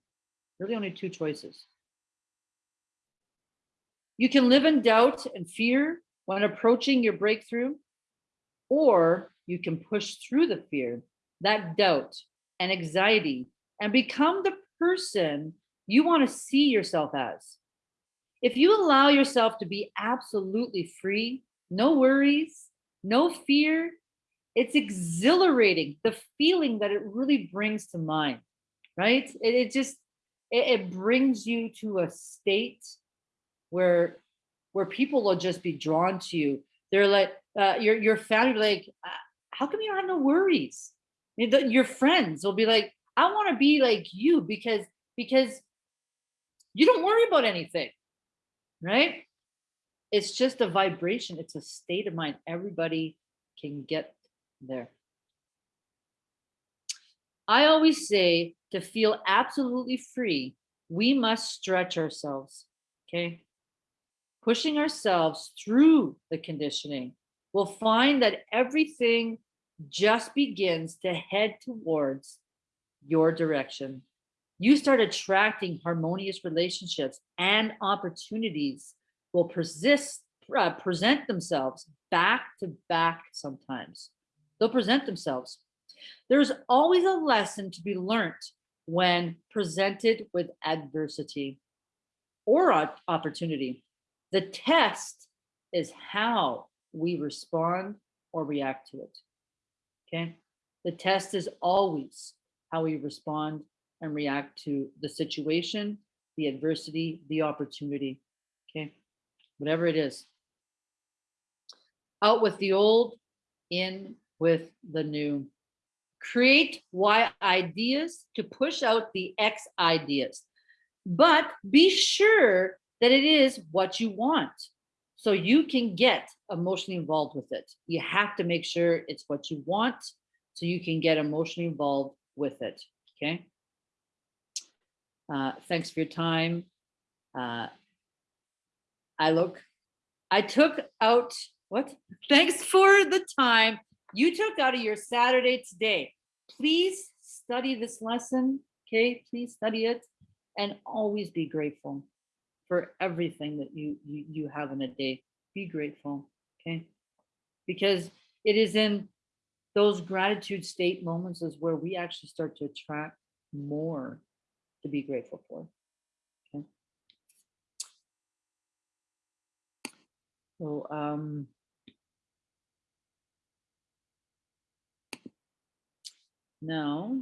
Really only two choices. You can live in doubt and fear when approaching your breakthrough, or you can push through the fear, that doubt and anxiety, and become the person you want to see yourself as. If you allow yourself to be absolutely free no worries, no fear. It's exhilarating, the feeling that it really brings to mind, right? It, it just, it, it brings you to a state where where people will just be drawn to you. They're like, uh, your your family, like, "Uh, how come you don't have no worries? Your friends will be like, I want to be like you because because you don't worry about anything, right? It's just a vibration. It's a state of mind. Everybody can get there. I always say to feel absolutely free, we must stretch ourselves. Okay. Pushing ourselves through the conditioning, we'll find that everything just begins to head towards your direction. You start attracting harmonious relationships and opportunities will persist, uh, present themselves back to back sometimes. They'll present themselves. There's always a lesson to be learned when presented with adversity or opportunity. The test is how we respond or react to it. Okay. The test is always how we respond and react to the situation, the adversity, the opportunity. Whatever it is. Out with the old, in with the new. Create Y ideas to push out the X ideas, but be sure that it is what you want so you can get emotionally involved with it. You have to make sure it's what you want so you can get emotionally involved with it. Okay. Uh, thanks for your time. Uh, I look, I took out what? Thanks for the time you took out of your Saturday today. Please study this lesson. Okay. Please study it and always be grateful for everything that you, you you have in a day. Be grateful, okay? Because it is in those gratitude state moments is where we actually start to attract more to be grateful for. Okay. So um now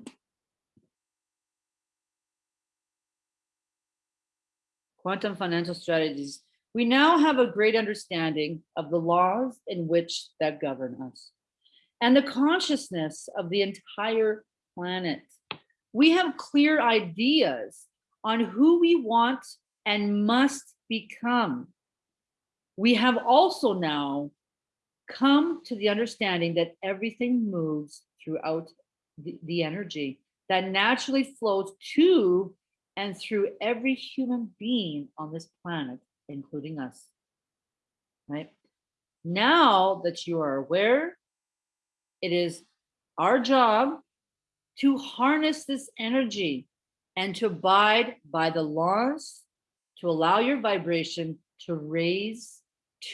quantum financial strategies. We now have a great understanding of the laws in which that govern us and the consciousness of the entire planet. We have clear ideas on who we want and must become. We have also now come to the understanding that everything moves throughout the, the energy that naturally flows to and through every human being on this planet, including us. Right? Now that you are aware, it is our job to harness this energy and to abide by the laws to allow your vibration to raise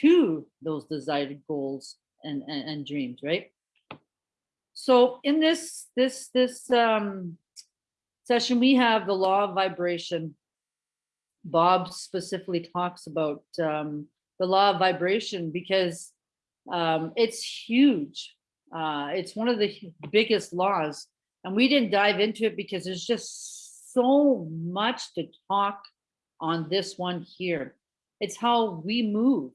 to those desired goals and, and, and dreams, right? So in this this this um session, we have the law of vibration. Bob specifically talks about um, the law of vibration because um, it's huge. Uh, it's one of the biggest laws. And we didn't dive into it because there's just so much to talk on this one here. It's how we move.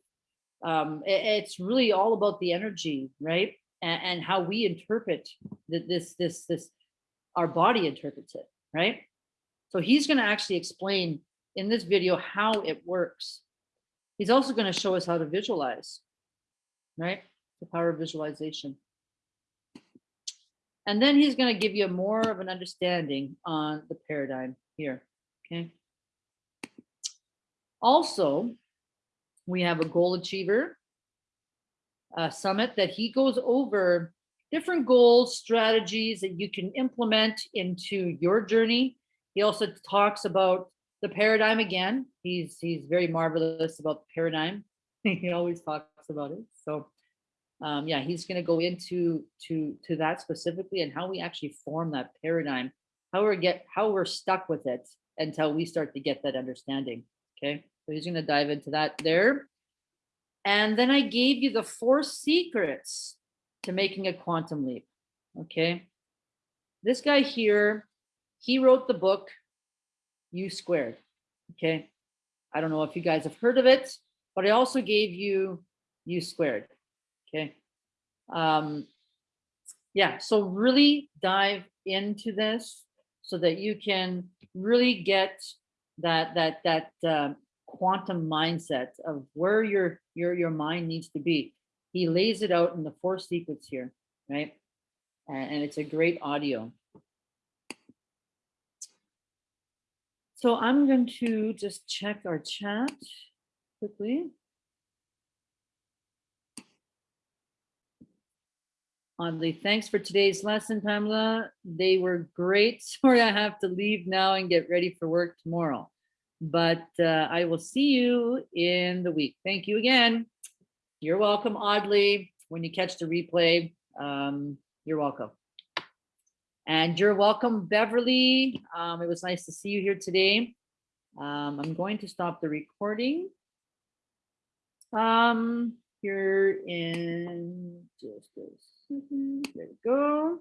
Um, i- it's really all about the energy, right? And, and how we interpret th- this, this, this, our body interprets it right? So he's going to actually explain in this video how it works. He's also going to show us how to visualize, right? The power of visualization. And then he's going to give you more of an understanding on the paradigm here, okay? Also, we have a goal achiever summit that he goes over different goals, strategies that you can implement into your journey. He also talks about the paradigm again. He's he's very marvelous about the paradigm. he always talks about it. So um, yeah, he's going to go into to to that specifically and how we actually form that paradigm, how we get how we're stuck with it until we start to get that understanding. Okay, so he's going to dive into that there. And then I gave you the four secrets to making a quantum leap. Okay. This guy here, he wrote the book You Squared. Okay. I don't know if you guys have heard of it, but I also gave you u squared. Okay. Um, yeah, so really dive into this so that you can really get that that that uh, quantum mindset of where your your your mind needs to be. He lays it out in the four sequence here, right? And, and it's a great audio. So I'm going to just check our chat quickly. Oddly, thanks for today's lesson, Pamela. They were great. Sorry, I have to leave now and get ready for work tomorrow. But uh, I will see you in the week. Thank you again. You're welcome, Oddly. When you catch the replay, um, you're welcome. And you're welcome, Beverly. Um, it was nice to see you here today. Um, I'm going to stop the recording. Um, here in just a second. There we go.